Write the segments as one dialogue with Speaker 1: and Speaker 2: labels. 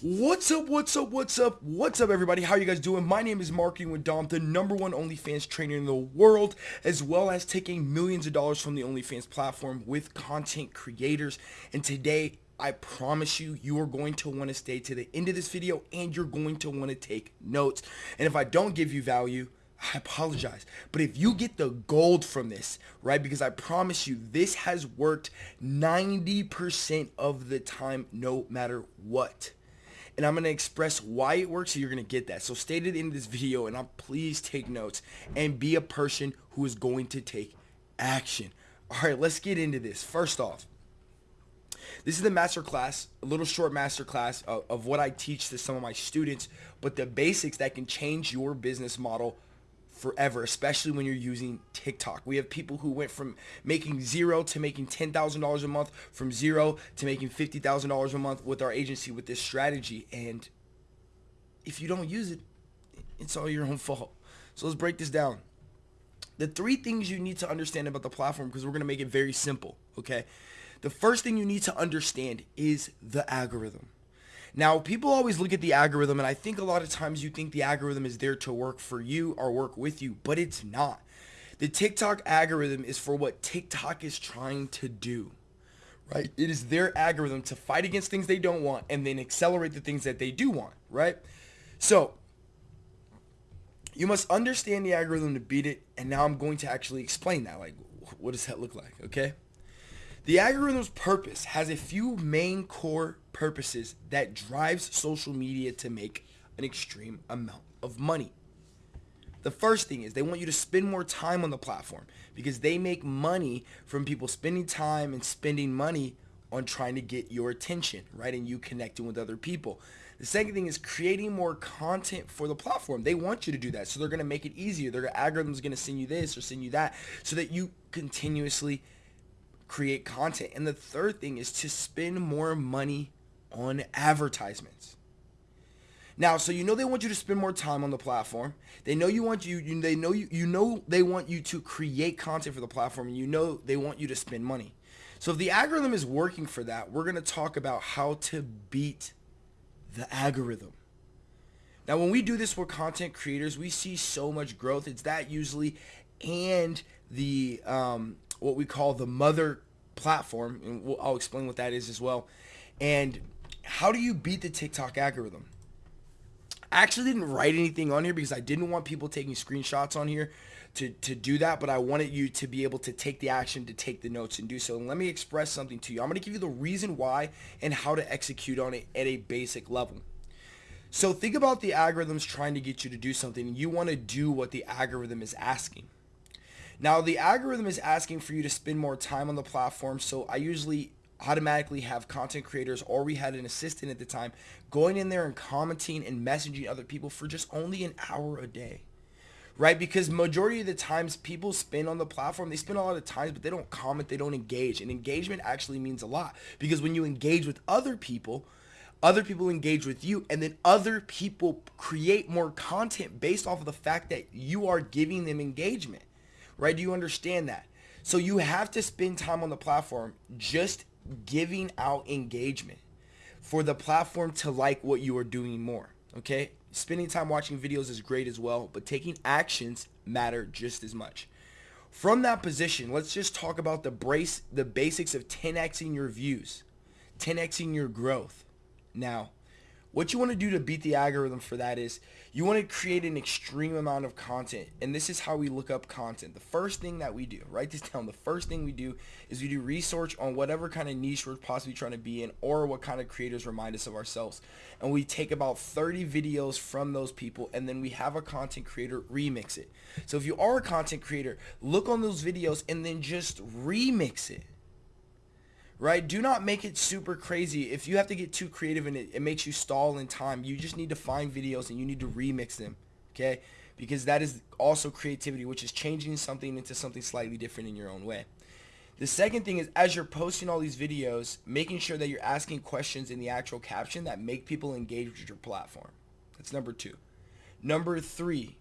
Speaker 1: What's up, what's up, what's up, what's up everybody? How you guys doing? My name is Marketing with Dom, the number one OnlyFans trainer in the world, as well as taking millions of dollars from the OnlyFans platform with content creators. And today, I promise you, you are going to want to stay to the end of this video and you're going to want to take notes. And if I don't give you value, I apologize. But if you get the gold from this, right, because I promise you, this has worked 90% of the time, no matter what and I'm going to express why it works so you're going to get that. So stay to the end of this video and I'll please take notes and be a person who is going to take action. All right, let's get into this. First off, this is the master class, a little short master class of, of what I teach to some of my students, but the basics that can change your business model forever, especially when you're using TikTok. We have people who went from making zero to making $10,000 a month, from zero to making $50,000 a month with our agency with this strategy. And if you don't use it, it's all your own fault. So let's break this down. The three things you need to understand about the platform, because we're going to make it very simple, okay? The first thing you need to understand is the algorithm. Now, people always look at the algorithm, and I think a lot of times you think the algorithm is there to work for you or work with you, but it's not. The TikTok algorithm is for what TikTok is trying to do, right? It is their algorithm to fight against things they don't want and then accelerate the things that they do want, right? So, you must understand the algorithm to beat it, and now I'm going to actually explain that. Like, what does that look like, okay? The algorithm's purpose has a few main core purposes that drives social media to make an extreme amount of money. The first thing is they want you to spend more time on the platform because they make money from people spending time and spending money on trying to get your attention, right? And you connecting with other people. The second thing is creating more content for the platform. They want you to do that. So they're going to make it easier. Their algorithm's going to send you this or send you that so that you continuously create content. And the third thing is to spend more money on advertisements. Now, so you know they want you to spend more time on the platform. They know you want you, you they know you you know they want you to create content for the platform and you know they want you to spend money. So if the algorithm is working for that, we're going to talk about how to beat the algorithm. Now, when we do this with content creators, we see so much growth. It's that usually and the um, what we call the mother platform, and we'll, I'll explain what that is as well. And how do you beat the TikTok algorithm? I actually didn't write anything on here because I didn't want people taking screenshots on here to, to do that, but I wanted you to be able to take the action to take the notes and do so. And let me express something to you. I'm going to give you the reason why and how to execute on it at a basic level. So think about the algorithms trying to get you to do something. You want to do what the algorithm is asking. Now the algorithm is asking for you to spend more time on the platform. So I usually automatically have content creators or we had an assistant at the time going in there and commenting and messaging other people for just only an hour a day right because majority of the times people spend on the platform they spend a lot of times but they don't comment they don't engage and engagement actually means a lot because when you engage with other people other people engage with you and then other people create more content based off of the fact that you are giving them engagement right? Do you understand that? So you have to spend time on the platform just giving out engagement for the platform to like what you are doing more, okay? Spending time watching videos is great as well, but taking actions matter just as much. From that position, let's just talk about the brace, the basics of 10xing your views, 10xing your growth. Now, what you want to do to beat the algorithm for that is you want to create an extreme amount of content. And this is how we look up content. The first thing that we do, write this down. The first thing we do is we do research on whatever kind of niche we're possibly trying to be in or what kind of creators remind us of ourselves. And we take about 30 videos from those people and then we have a content creator remix it. So if you are a content creator, look on those videos and then just remix it right? Do not make it super crazy. If you have to get too creative and it, it makes you stall in time, you just need to find videos and you need to remix them, okay? Because that is also creativity, which is changing something into something slightly different in your own way. The second thing is as you're posting all these videos, making sure that you're asking questions in the actual caption that make people engage with your platform. That's number two. Number three,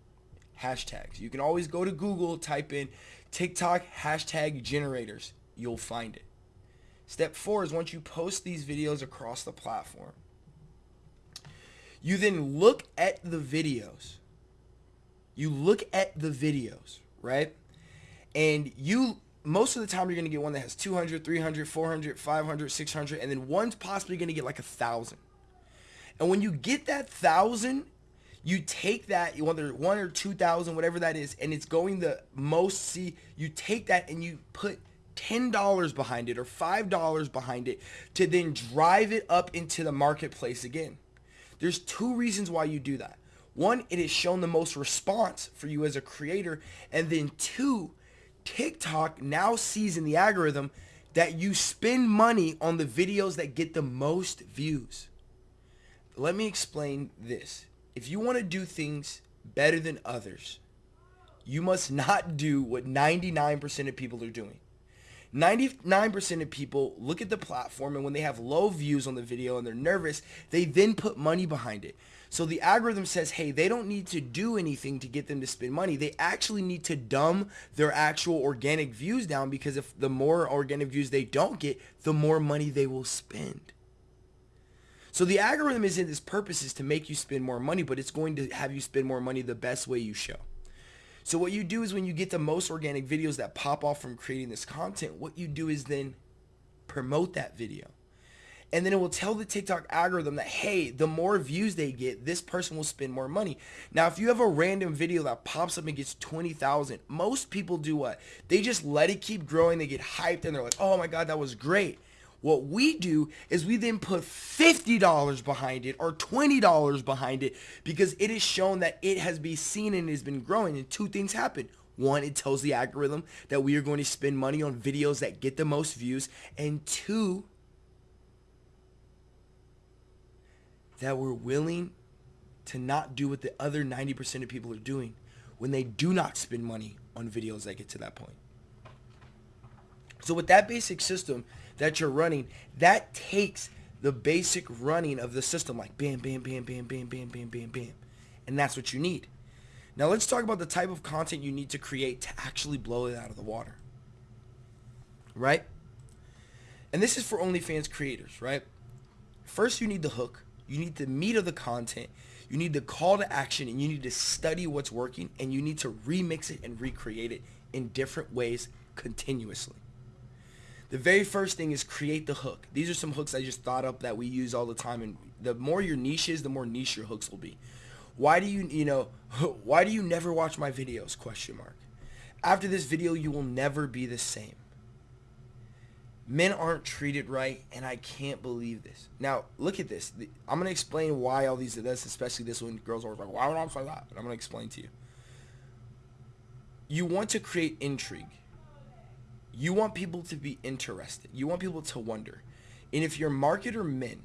Speaker 1: hashtags. You can always go to Google, type in TikTok hashtag generators. You'll find it. Step four is once you post these videos across the platform, You then look at the videos. You look at the videos, right? And you most of the time you're going to get one that has 200, 300, 400, 500, 600 and then one's possibly going to get like a 1000. And when you get that 1000, you take that whether 1 or 2000 whatever that is and it's going the most see you take that and you put $10 behind it or $5 behind it to then drive it up into the marketplace again. There's two reasons why you do that. One, it has shown the most response for you as a creator. And then two, TikTok now sees in the algorithm that you spend money on the videos that get the most views. Let me explain this. If you want to do things better than others, you must not do what 99% of people are doing. 99% of people look at the platform and when they have low views on the video and they're nervous, they then put money behind it. So the algorithm says, hey, they don't need to do anything to get them to spend money. They actually need to dumb their actual organic views down because if the more organic views they don't get, the more money they will spend. So the algorithm is in its purpose is to make you spend more money, but it's going to have you spend more money the best way you show. So what you do is when you get the most organic videos that pop off from creating this content, what you do is then promote that video. And then it will tell the TikTok algorithm that, hey, the more views they get, this person will spend more money. Now, if you have a random video that pops up and gets 20,000, most people do what? They just let it keep growing. They get hyped and they're like, oh my God, that was great. What we do is we then put $50 behind it or $20 behind it because it is shown that it has been seen and has been growing and two things happen. One, it tells the algorithm that we are going to spend money on videos that get the most views. And two, that we're willing to not do what the other 90% of people are doing when they do not spend money on videos that get to that point. So with that basic system, that you're running, that takes the basic running of the system like bam, bam, bam, bam, bam, bam, bam, bam, bam. And that's what you need. Now let's talk about the type of content you need to create to actually blow it out of the water. Right? And this is for OnlyFans creators, right? First, you need the hook. You need the meat of the content. You need the call to action and you need to study what's working and you need to remix it and recreate it in different ways continuously. The very first thing is create the hook. These are some hooks I just thought up that we use all the time. And the more your niche is, the more niche your hooks will be. Why do you, you know, why do you never watch my videos? Question mark. After this video, you will never be the same. Men aren't treated right, and I can't believe this. Now, look at this. I'm going to explain why all these, this, especially this one, girls are like, why would I say that? And I'm going to explain to you. You want to create intrigue you want people to be interested. You want people to wonder. And if your marketer men,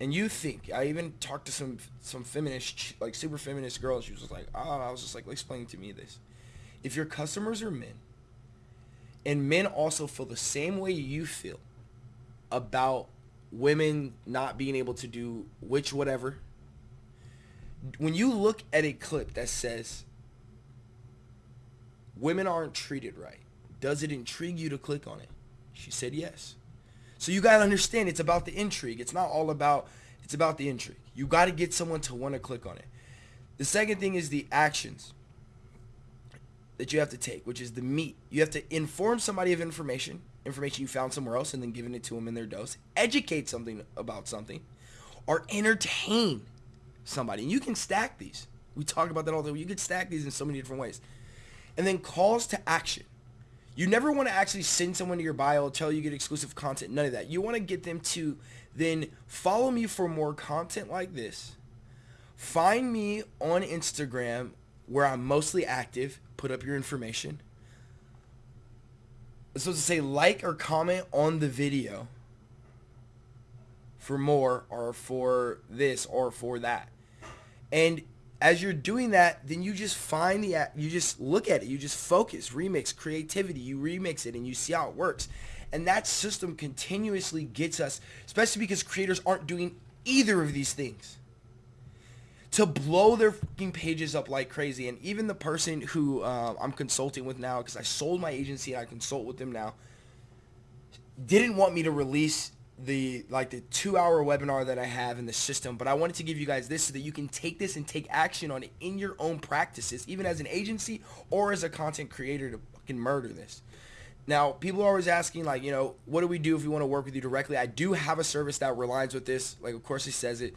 Speaker 1: and you think, I even talked to some some feminist, like super feminist girl, she was just like, oh, I was just like, explain to me this. If your customers are men, and men also feel the same way you feel about women not being able to do which whatever, when you look at a clip that says women aren't treated right, does it intrigue you to click on it? She said yes. So you got to understand it's about the intrigue. It's not all about, it's about the intrigue. You got to get someone to want to click on it. The second thing is the actions that you have to take, which is the meat. You have to inform somebody of information, information you found somewhere else and then giving it to them in their dose, educate something about something, or entertain somebody. And you can stack these. We talk about that all the time. You can stack these in so many different ways. And then calls to action. You never want to actually send someone to your bio, tell you get exclusive content, none of that. You want to get them to then follow me for more content like this. Find me on Instagram where I'm mostly active. Put up your information. It's supposed to say like or comment on the video for more or for this or for that. And as you're doing that, then you just find the, you just look at it, you just focus, remix, creativity, you remix it and you see how it works. And that system continuously gets us, especially because creators aren't doing either of these things, to blow their fucking pages up like crazy. And even the person who uh, I'm consulting with now, because I sold my agency and I consult with them now, didn't want me to release the like the two hour webinar that I have in the system, but I wanted to give you guys this so that you can take this and take action on it in your own practices, even as an agency or as a content creator to fucking murder this. Now, people are always asking, like, you know, what do we do if we want to work with you directly? I do have a service that relies with this. Like, of course, it says it.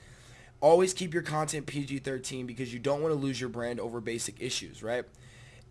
Speaker 1: Always keep your content PG-13 because you don't want to lose your brand over basic issues, right?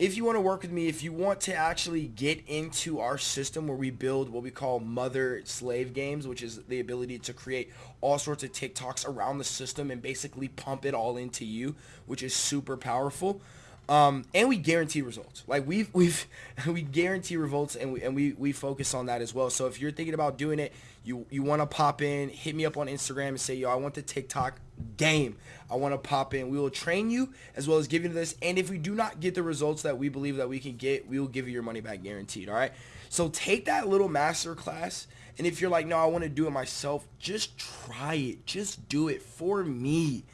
Speaker 1: If you want to work with me, if you want to actually get into our system where we build what we call mother slave games, which is the ability to create all sorts of TikToks around the system and basically pump it all into you, which is super powerful. Um, and we guarantee results. Like we've we've we guarantee results, and we and we we focus on that as well. So if you're thinking about doing it, you you want to pop in, hit me up on Instagram and say, yo, I want the TikTok game. I want to pop in. We will train you as well as give you this. And if we do not get the results that we believe that we can get, we will give you your money back guaranteed. All right. So take that little master class. And if you're like, no, I want to do it myself, just try it. Just do it for me.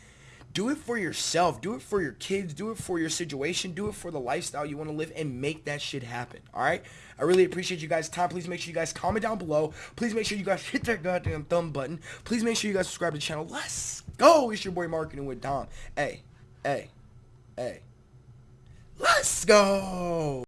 Speaker 1: Do it for yourself. Do it for your kids. Do it for your situation. Do it for the lifestyle you want to live and make that shit happen. All right? I really appreciate you guys' time. Please make sure you guys comment down below. Please make sure you guys hit that goddamn thumb button. Please make sure you guys subscribe to the channel. Let's go. It's your boy Marketing with Dom. Hey, hey, hey. Let's go.